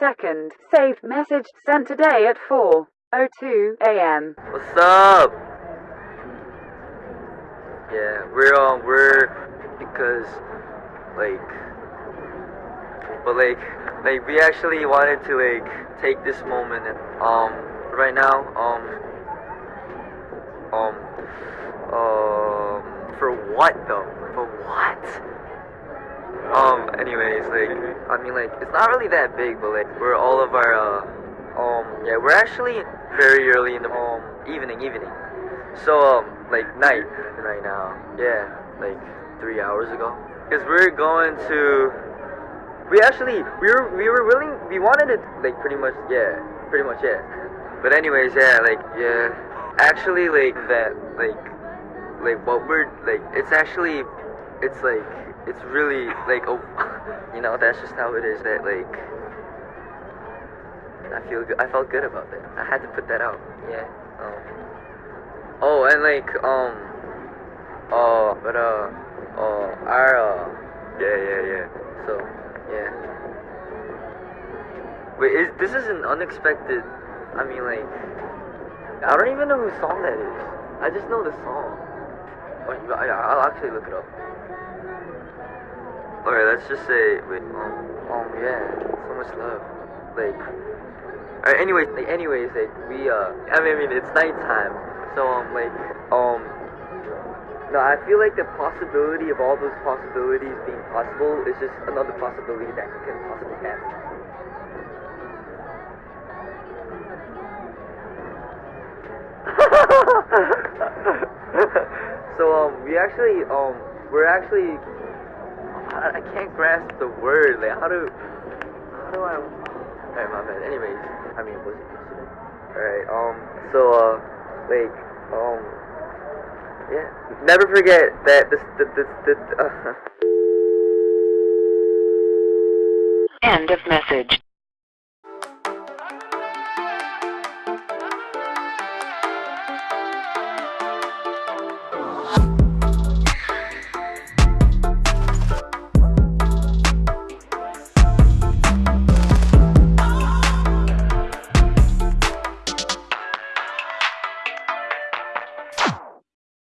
2nd. Saved message sent today at 4:02 a.m. What's up? Yeah, we're um we're because like but like like we actually wanted to like take this moment and um right now um um um for what though? Anyways like I mean like it's not really that big but like we're all of our uh um yeah we're actually very early in the um evening evening. So um like night right now. Yeah like three hours ago. Because we're going to we actually we were we were willing we wanted it like pretty much yeah pretty much yeah. But anyways yeah like yeah. Actually like that like like what we're like it's actually it's like it's really like oh you know that's just how it is that like I feel good I felt good about that. I had to put that out. Yeah. Um oh and like um uh but uh uh our uh yeah yeah yeah. so yeah. Wait is this is an unexpected I mean like I don't even know whose song that is. I just know the song. Oh, I'll actually look it up let's just say, wait, um, um, yeah, so much love, like, alright, anyways, like, anyways, like, we, uh, I mean, I mean, it's nighttime, so, um, like, um, no, I feel like the possibility of all those possibilities being possible is just another possibility that can possibly happen. so, um, we actually, um, we're actually I, can't grasp the word. Like, how do, how do I? Alright, my bad. Anyways, I mean, was it yesterday? Alright. Um. So, uh, like, um, yeah. Never forget that this, this, this, this uh. End of message.